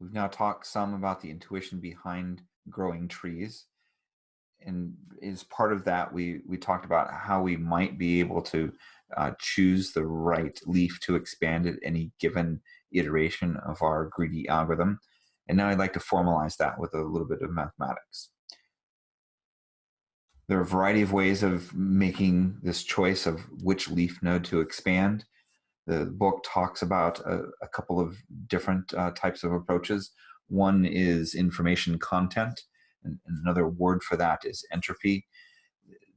We've now talked some about the intuition behind growing trees. And as part of that, we, we talked about how we might be able to uh, choose the right leaf to expand at any given iteration of our greedy algorithm. And now I'd like to formalize that with a little bit of mathematics. There are a variety of ways of making this choice of which leaf node to expand. The book talks about a, a couple of different uh, types of approaches. One is information content, and another word for that is entropy.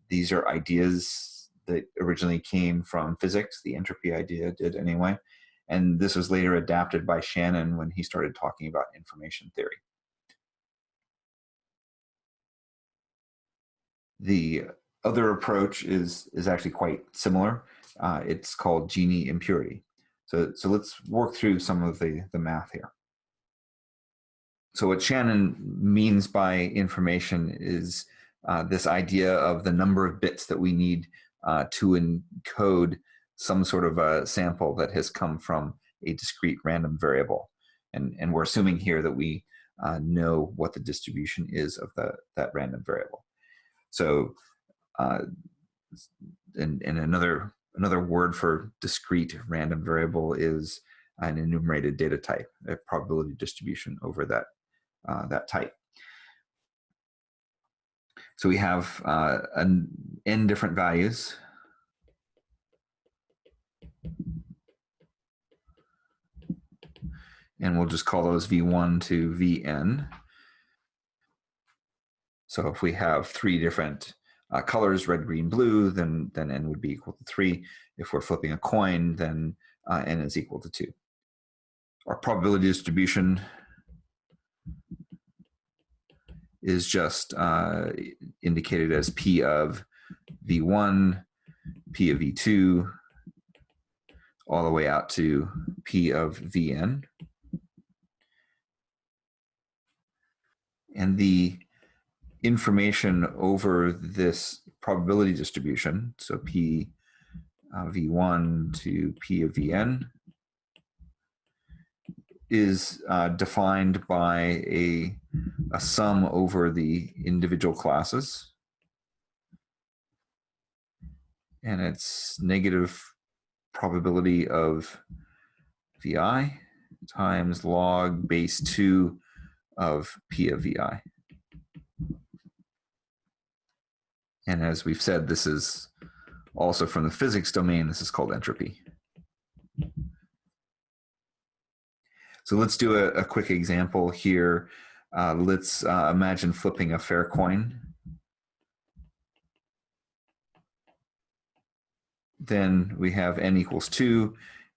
These are ideas that originally came from physics. The entropy idea did anyway. And this was later adapted by Shannon when he started talking about information theory. The other approach is, is actually quite similar. Uh, it's called Gini impurity. So, so let's work through some of the, the math here. So what Shannon means by information is uh, this idea of the number of bits that we need uh, to encode some sort of a sample that has come from a discrete random variable. And, and we're assuming here that we uh, know what the distribution is of the, that random variable. So, uh, and, and another, another word for discrete random variable is an enumerated data type, a probability distribution over that, uh, that type. So we have uh, an n different values and we'll just call those V1 to Vn. So if we have three different uh, colors, red, green, blue, then, then n would be equal to three. If we're flipping a coin, then uh, n is equal to two. Our probability distribution is just uh, indicated as P of V1, P of V2, all the way out to P of Vn. and the information over this probability distribution, so P uh, V1 to P of Vn, is uh, defined by a, a sum over the individual classes. And it's negative probability of Vi times log base 2 of P of VI. And as we've said, this is also from the physics domain, this is called entropy. So let's do a, a quick example here. Uh, let's uh, imagine flipping a fair coin. Then we have n equals 2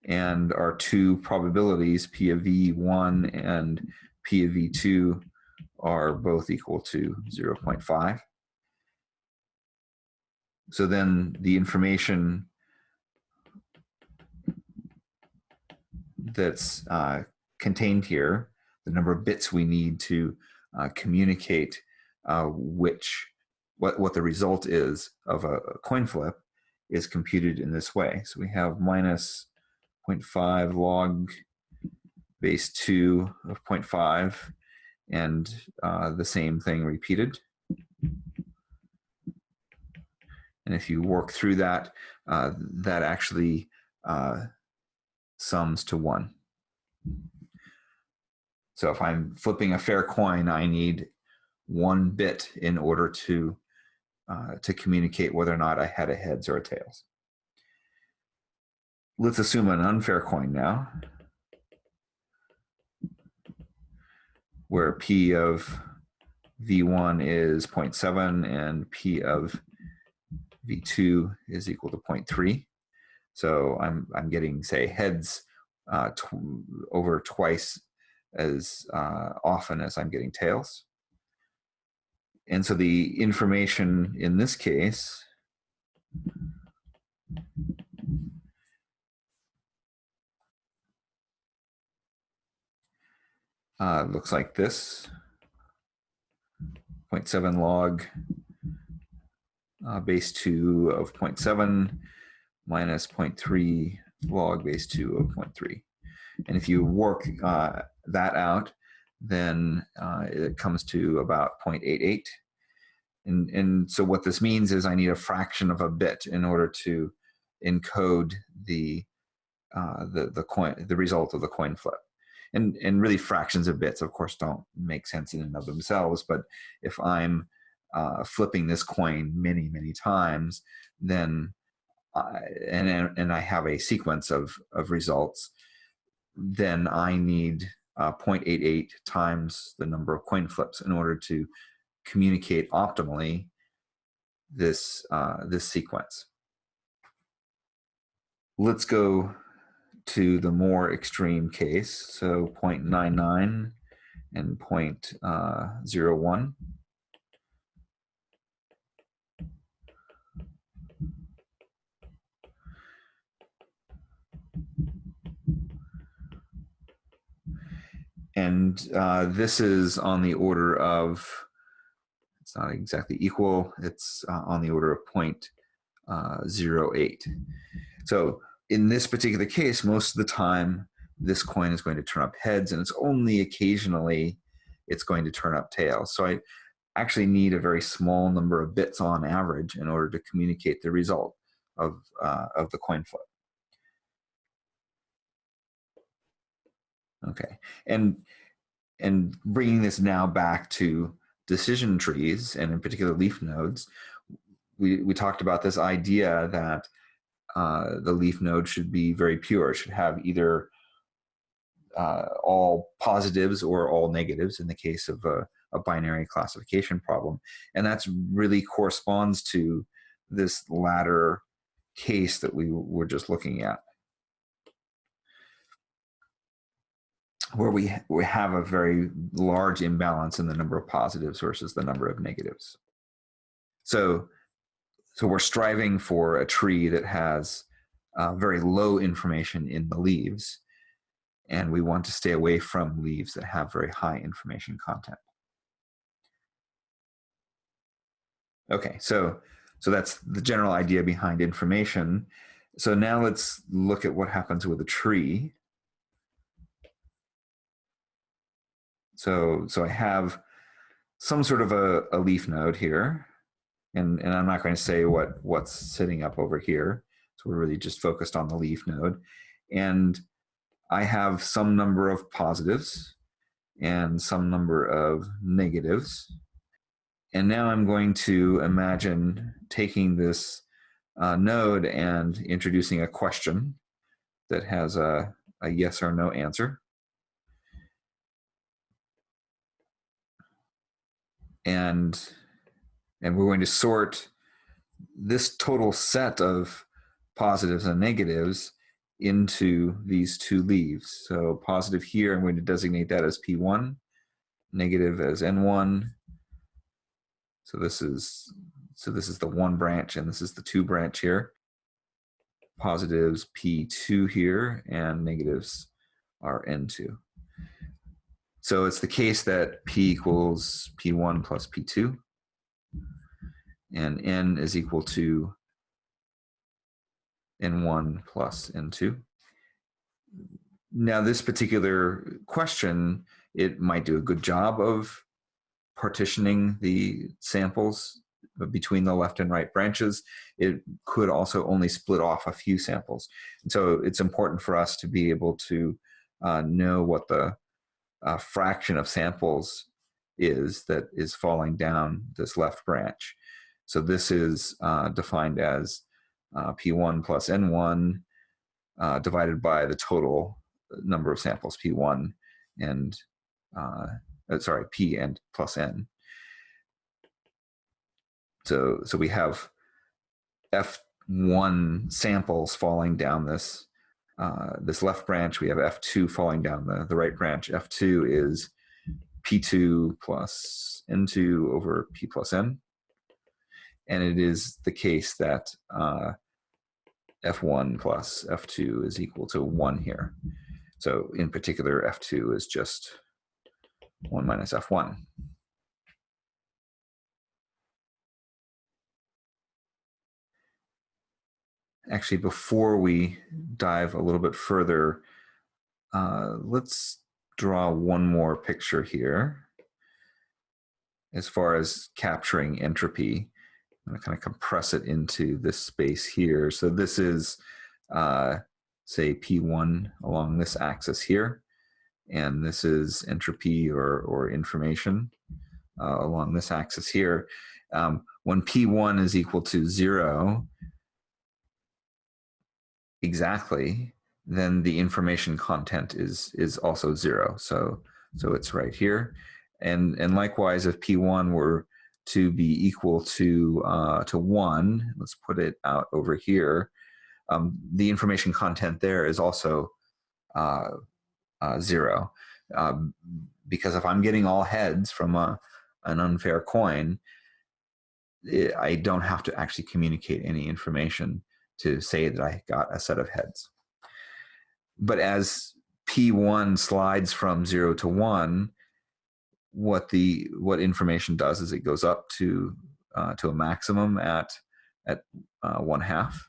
and our two probabilities, P of V1 and P of V2 are both equal to 0.5. So then the information that's uh, contained here, the number of bits we need to uh, communicate uh, which, what, what the result is of a, a coin flip is computed in this way. So we have minus 0.5 log base 2 of 0.5 and uh, the same thing repeated. And if you work through that, uh, that actually uh, sums to 1. So if I'm flipping a fair coin, I need one bit in order to, uh, to communicate whether or not I had a heads or a tails. Let's assume an unfair coin now. where P of V1 is 0.7 and P of V2 is equal to 0.3. So I'm, I'm getting, say, heads uh, tw over twice as uh, often as I'm getting tails. And so the information in this case uh, looks like this 0.7 log uh, base 2 of 0.7 minus 0.3 log base 2 of 0.3. And if you work uh, that out, then uh, it comes to about 0.88. And, and so what this means is I need a fraction of a bit in order to encode the uh, the the coin the result of the coin flip. And and really fractions of bits, of course, don't make sense in and of themselves. But if I'm uh, flipping this coin many many times, then I, and and I have a sequence of of results, then I need uh, 0.88 times the number of coin flips in order to communicate optimally this uh, this sequence. Let's go to the more extreme case, so 0.99 and uh, 0.01. And uh, this is on the order of, it's not exactly equal, it's uh, on the order of uh, 0.08. So in this particular case, most of the time, this coin is going to turn up heads, and it's only occasionally it's going to turn up tails. So I actually need a very small number of bits on average in order to communicate the result of, uh, of the coin flip. Okay, and and bringing this now back to decision trees and in particular leaf nodes, we, we talked about this idea that uh, the leaf node should be very pure. Should have either uh, all positives or all negatives in the case of a, a binary classification problem. And that's really corresponds to this latter case that we were just looking at. Where we, we have a very large imbalance in the number of positives versus the number of negatives. So so we're striving for a tree that has uh, very low information in the leaves, and we want to stay away from leaves that have very high information content. Okay, so so that's the general idea behind information. So now let's look at what happens with a tree. So so I have some sort of a, a leaf node here and, and I'm not going to say what what's sitting up over here. So we're really just focused on the leaf node. And I have some number of positives and some number of negatives. And now I'm going to imagine taking this uh, node and introducing a question that has a, a yes or no answer. And and we're going to sort this total set of positives and negatives into these two leaves. So positive here, I'm going to designate that as P1, negative as N1. So this is so this is the one branch and this is the two branch here. Positives P2 here and negatives are N2. So it's the case that P equals P1 plus P2 and n is equal to n1 plus n2. Now this particular question, it might do a good job of partitioning the samples between the left and right branches. It could also only split off a few samples. And so it's important for us to be able to uh, know what the uh, fraction of samples is that is falling down this left branch. So this is uh, defined as uh, P1 plus N1 uh, divided by the total number of samples, P1 and, uh, uh, sorry, P and plus N. So, so we have F1 samples falling down this uh, this left branch. We have F2 falling down the, the right branch. F2 is P2 plus N2 over P plus N and it is the case that uh, f1 plus f2 is equal to 1 here. So in particular, f2 is just 1 minus f1. Actually, before we dive a little bit further, uh, let's draw one more picture here as far as capturing entropy. I'm going to kind of compress it into this space here. So this is, uh, say, P1 along this axis here. And this is entropy or, or information uh, along this axis here. Um, when P1 is equal to zero, exactly, then the information content is is also zero. So so it's right here, and and likewise, if p1 were to be equal to uh, to one, let's put it out over here. Um, the information content there is also uh, uh, zero, um, because if I'm getting all heads from a an unfair coin, it, I don't have to actually communicate any information to say that I got a set of heads but as P1 slides from zero to one, what the what information does is it goes up to uh, to a maximum at at uh, one half,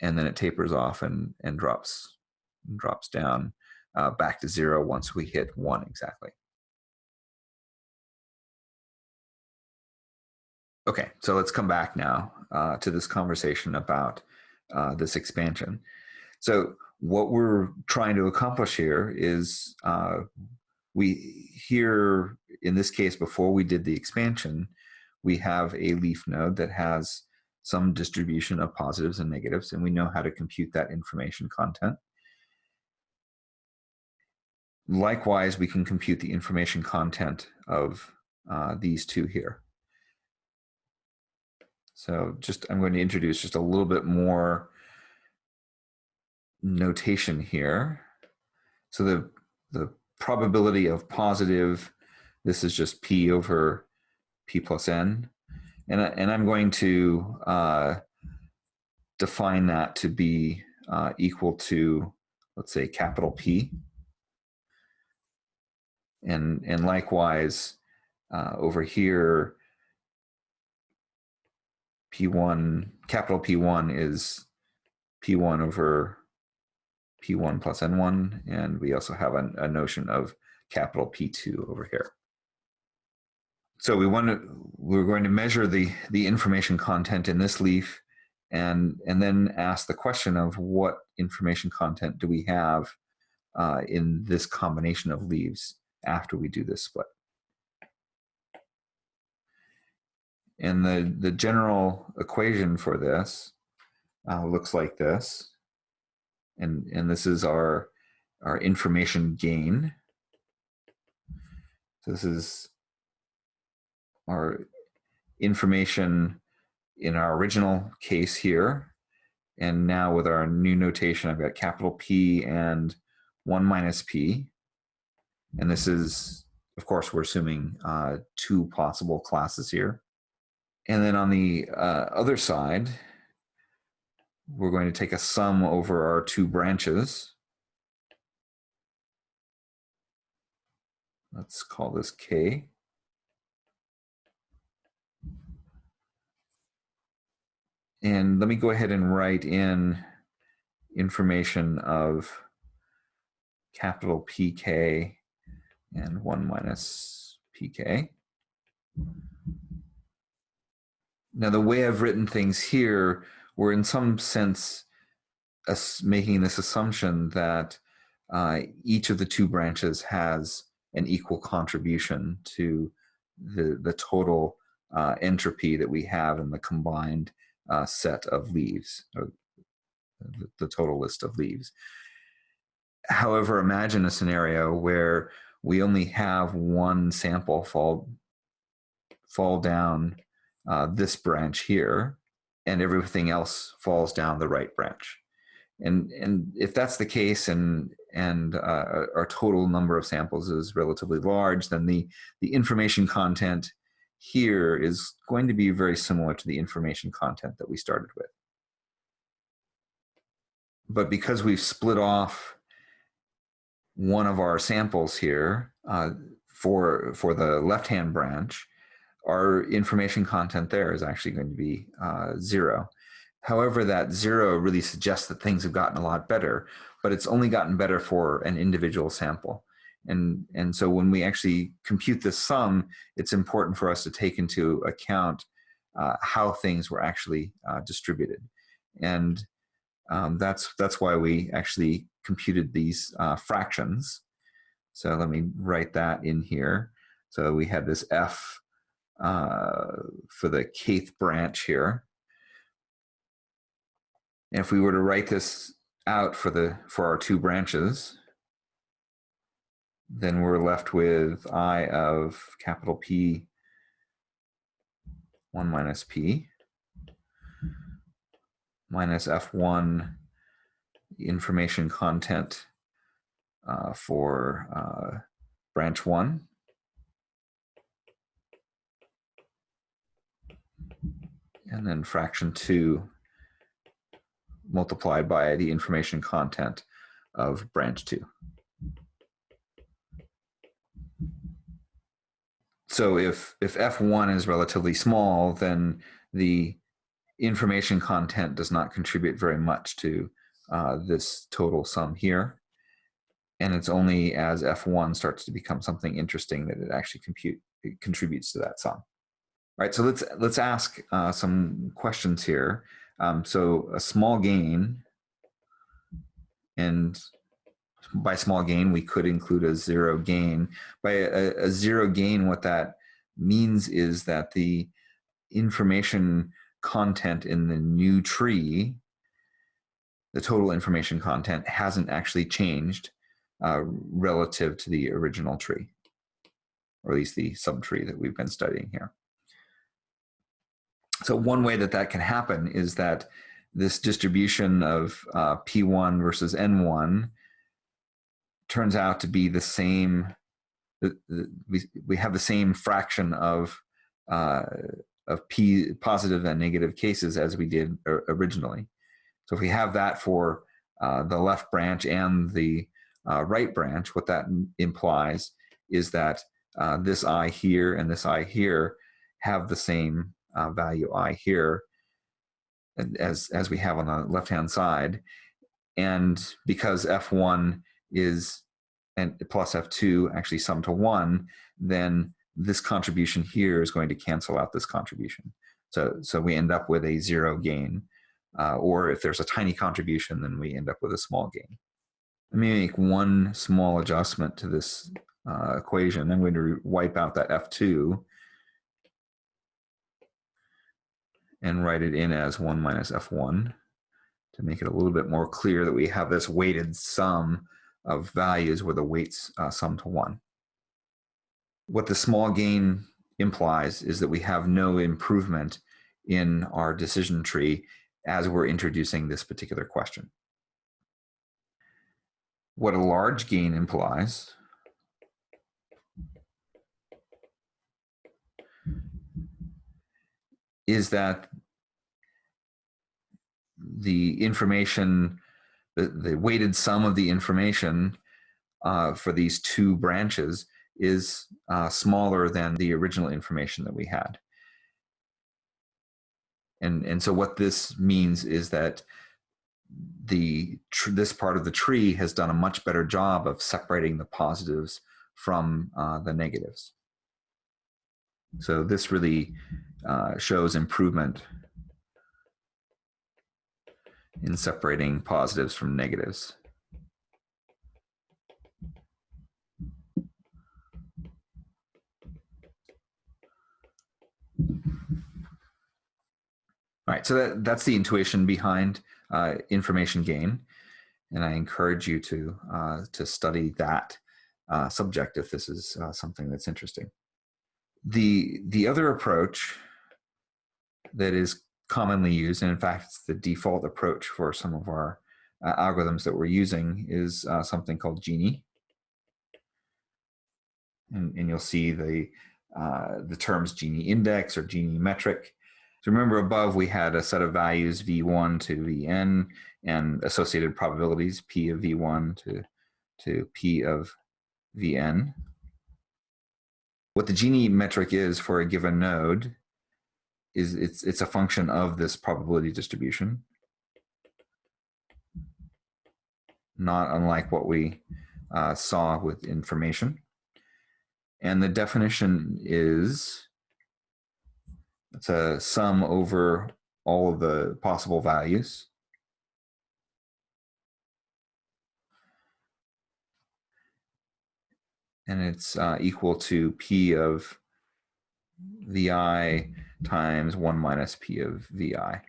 and then it tapers off and and drops drops down uh, back to zero once we hit one exactly. Okay, so let's come back now uh, to this conversation about uh, this expansion. So what we're trying to accomplish here is uh, we here in this case before we did the expansion we have a leaf node that has some distribution of positives and negatives and we know how to compute that information content likewise we can compute the information content of uh, these two here so just I'm going to introduce just a little bit more notation here. So the, the probability of positive, this is just P over P plus N. And, and I'm going to uh, define that to be uh, equal to, let's say, capital P. And, and likewise, uh, over here, P1, capital P1 is P1 over P1 plus N1, and we also have a, a notion of capital P2 over here. So we want to, we're going to measure the, the information content in this leaf and, and then ask the question of what information content do we have uh, in this combination of leaves after we do this split. And the, the general equation for this uh, looks like this and, and this is our, our information gain. So this is our information in our original case here. And now with our new notation, I've got capital P and 1 minus P. And this is, of course, we're assuming uh, two possible classes here. And then on the uh, other side, we're going to take a sum over our two branches. Let's call this K. And let me go ahead and write in information of capital PK and 1 minus PK. Now the way I've written things here we're in some sense making this assumption that uh, each of the two branches has an equal contribution to the, the total uh, entropy that we have in the combined uh, set of leaves, or the, the total list of leaves. However, imagine a scenario where we only have one sample fall, fall down uh, this branch here, and everything else falls down the right branch. And, and if that's the case and, and uh, our total number of samples is relatively large, then the, the information content here is going to be very similar to the information content that we started with. But because we've split off one of our samples here uh, for, for the left-hand branch, our information content there is actually going to be uh, zero. However, that zero really suggests that things have gotten a lot better, but it's only gotten better for an individual sample. And, and so when we actually compute this sum, it's important for us to take into account uh, how things were actually uh, distributed. And um, that's, that's why we actually computed these uh, fractions. So let me write that in here. So we had this f uh, for the kth branch here. And if we were to write this out for the for our two branches, then we're left with i of capital P 1 minus P minus F1 information content uh, for uh, branch 1 and then fraction 2 multiplied by the information content of branch 2. So if, if F1 is relatively small, then the information content does not contribute very much to uh, this total sum here. And it's only as F1 starts to become something interesting that it actually compute, it contributes to that sum. All right, so let's let's ask uh, some questions here. Um, so a small gain, and by small gain we could include a zero gain. By a, a zero gain, what that means is that the information content in the new tree, the total information content hasn't actually changed uh, relative to the original tree, or at least the subtree that we've been studying here. So one way that that can happen is that this distribution of uh, P1 versus N1 turns out to be the same, we, we have the same fraction of, uh, of P positive and negative cases as we did originally. So if we have that for uh, the left branch and the uh, right branch, what that implies is that uh, this I here and this I here have the same uh, value i here as, as we have on the left-hand side. And because f1 is and plus f2 actually sum to 1, then this contribution here is going to cancel out this contribution. So, so we end up with a zero gain. Uh, or if there's a tiny contribution, then we end up with a small gain. Let me make one small adjustment to this uh, equation. I'm going to wipe out that f2 and write it in as 1 minus f1 to make it a little bit more clear that we have this weighted sum of values where the weights uh, sum to 1. What the small gain implies is that we have no improvement in our decision tree as we're introducing this particular question. What a large gain implies is that the information, the, the weighted sum of the information uh, for these two branches is uh, smaller than the original information that we had. And, and so what this means is that the this part of the tree has done a much better job of separating the positives from uh, the negatives. So this really uh, shows improvement in separating positives from negatives. All right, so that, that's the intuition behind uh, information gain. And I encourage you to, uh, to study that uh, subject if this is uh, something that's interesting. The, the other approach that is commonly used, and in fact, it's the default approach for some of our uh, algorithms that we're using, is uh, something called Gini. And, and you'll see the, uh, the terms Gini index or Gini metric. So remember above we had a set of values v1 to vn and associated probabilities p of v1 to, to p of vn. What the Gini metric is for a given node is it's it's a function of this probability distribution not unlike what we uh, saw with information. And the definition is it's a sum over all of the possible values. And it's uh, equal to P of VI times 1 minus P of VI.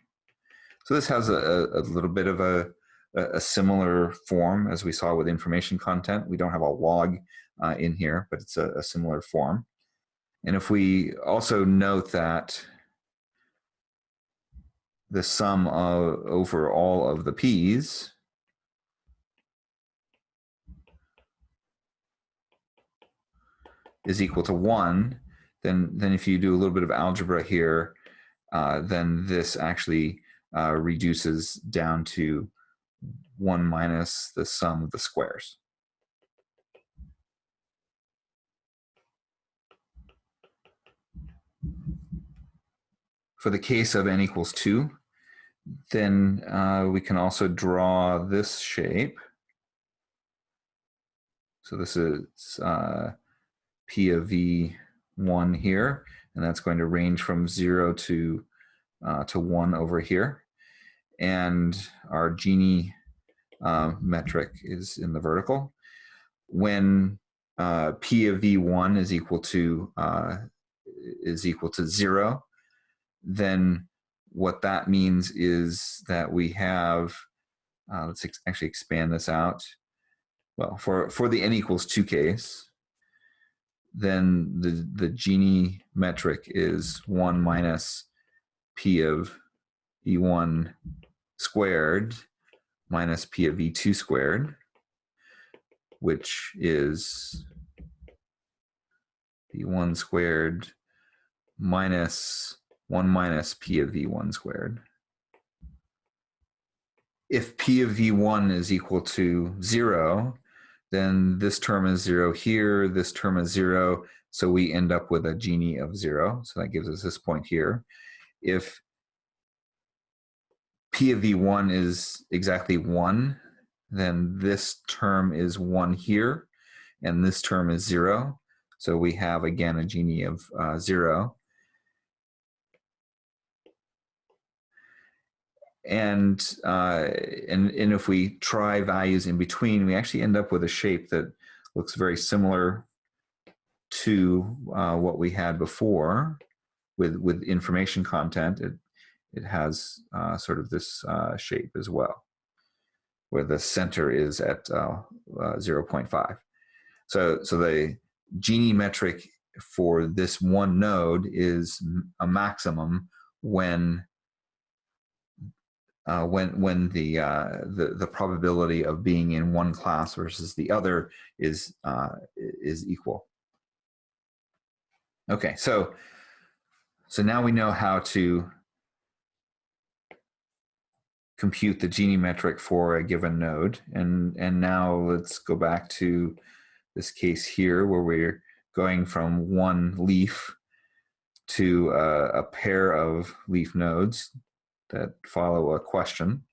So this has a, a little bit of a, a similar form as we saw with information content. We don't have a log uh, in here, but it's a, a similar form. And if we also note that the sum of, over all of the p's is equal to one, then, then if you do a little bit of algebra here, uh, then this actually uh, reduces down to one minus the sum of the squares. For the case of n equals 2, then uh, we can also draw this shape. So this is uh, P of V1 here, and that's going to range from 0 to, uh, to 1 over here. And our Gini uh, metric is in the vertical. When uh, P of V1 is equal to uh, is equal to 0, then what that means is that we have, uh, let's ex actually expand this out. Well, for, for the n equals 2 case, then the, the Gini metric is 1 minus p of e1 squared minus p of e2 squared, which is e1 squared minus 1 minus p of v1 squared. If p of v1 is equal to 0, then this term is 0 here, this term is 0, so we end up with a Gini of 0, so that gives us this point here. If p of v1 is exactly 1, then this term is 1 here, and this term is 0, so we have again a Gini of uh, 0. And uh, and and if we try values in between, we actually end up with a shape that looks very similar to uh, what we had before with with information content. It it has uh, sort of this uh, shape as well, where the center is at uh, uh, 0.5. So so the Gini metric for this one node is a maximum when uh, when when the, uh, the the probability of being in one class versus the other is uh, is equal. Okay, so so now we know how to compute the Gini metric for a given node, and and now let's go back to this case here where we're going from one leaf to a, a pair of leaf nodes that follow a question.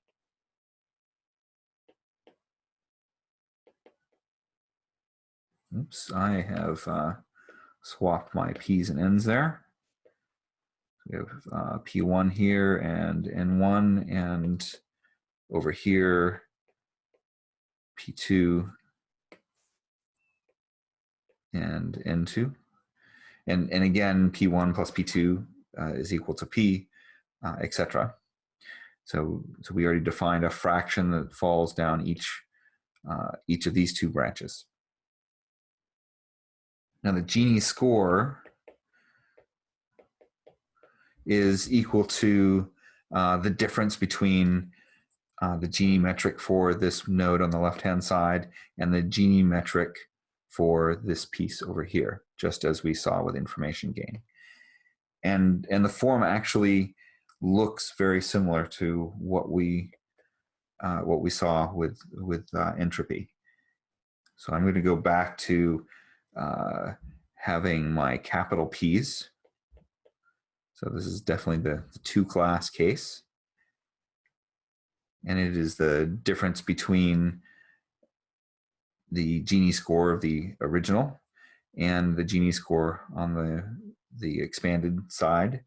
Oops, I have uh, swapped my P's and N's there. We have uh, P1 here and N1 and over here P2 and N2. And, and again, P1 plus P2 uh, is equal to P, uh, etc. So, so we already defined a fraction that falls down each, uh, each of these two branches. Now the Gini score is equal to uh, the difference between uh, the Gini metric for this node on the left-hand side and the Gini metric for this piece over here, just as we saw with information gain. And, and the form actually looks very similar to what we uh, what we saw with with uh, entropy. So I'm going to go back to uh, having my capital P's. So this is definitely the, the two class case. And it is the difference between the Gini score of the original and the Gini score on the, the expanded side.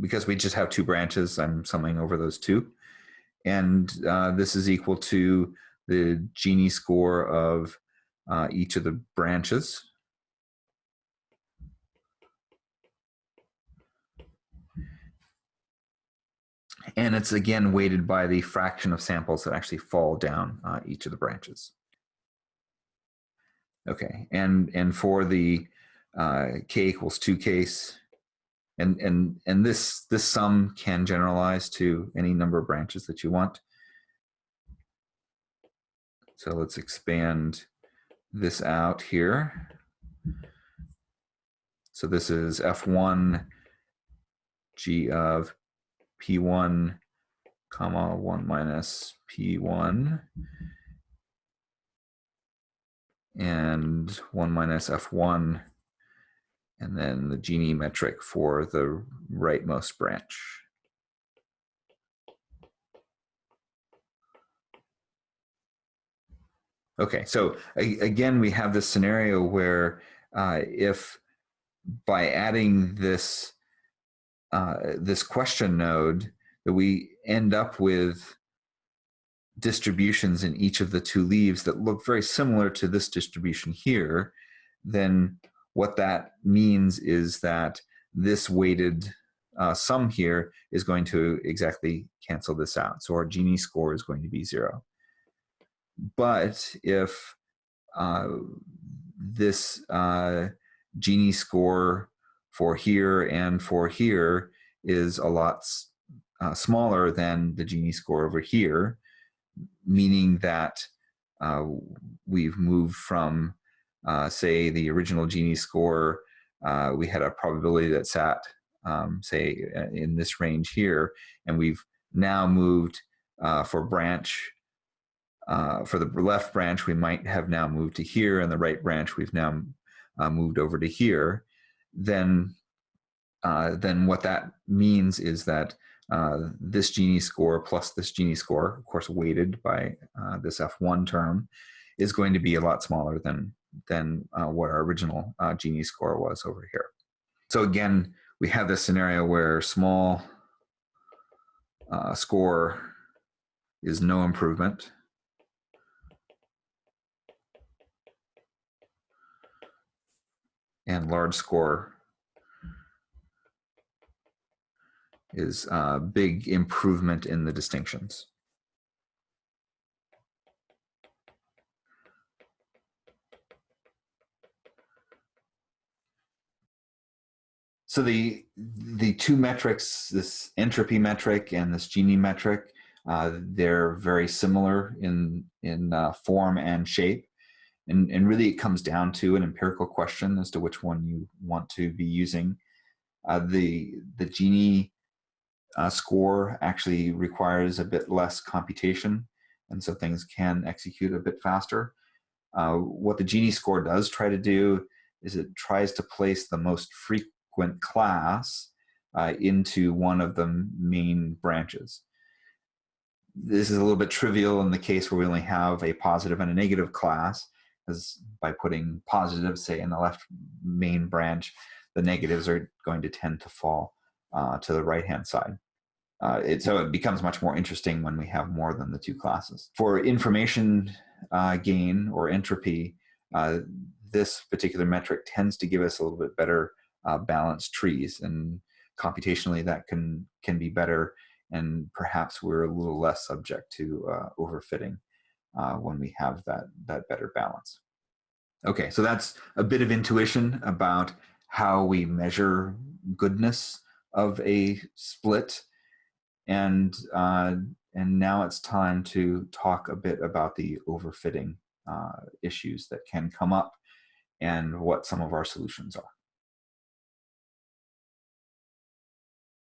Because we just have two branches, I'm summing over those two. And uh, this is equal to the Gini score of uh, each of the branches. And it's again weighted by the fraction of samples that actually fall down uh, each of the branches. Okay, and, and for the uh, k equals 2 case, and, and, and this, this sum can generalize to any number of branches that you want. So let's expand this out here. So this is F1 G of P1 comma 1 minus P1 and 1 minus F1 and then the Gini metric for the rightmost branch. Okay, so again, we have this scenario where uh, if by adding this uh, this question node that we end up with distributions in each of the two leaves that look very similar to this distribution here, then what that means is that this weighted uh, sum here is going to exactly cancel this out. So our Gini score is going to be zero. But if uh, this uh, Gini score for here and for here is a lot uh, smaller than the Gini score over here, meaning that uh, we've moved from, uh, say, the original Gini score, uh, we had a probability that sat, um, say, in this range here, and we've now moved uh, for branch uh, for the left branch, we might have now moved to here, and the right branch, we've now uh, moved over to here. Then, then what that means is that this Gini score plus this Gini score, of course weighted by this F1 term, is going to be a lot smaller than, than uh, what our original uh, Gini score was over here. So again, we have this scenario where small uh, score is no improvement and large score is a big improvement in the distinctions. So the the two metrics, this entropy metric and this Gini metric, uh, they're very similar in in uh, form and shape. And, and really it comes down to an empirical question as to which one you want to be using. Uh, the, the Gini uh, score actually requires a bit less computation, and so things can execute a bit faster. Uh, what the Gini score does try to do is it tries to place the most frequent class uh, into one of the main branches. This is a little bit trivial in the case where we only have a positive and a negative class, because by putting positive, say, in the left main branch, the negatives are going to tend to fall uh, to the right-hand side. Uh, it, so it becomes much more interesting when we have more than the two classes. For information uh, gain or entropy, uh, this particular metric tends to give us a little bit better uh, balanced trees and computationally that can can be better and perhaps we're a little less subject to uh, overfitting uh, when we have that, that better balance. Okay, so that's a bit of intuition about how we measure goodness of a split. And, uh, and now it's time to talk a bit about the overfitting uh, issues that can come up and what some of our solutions are.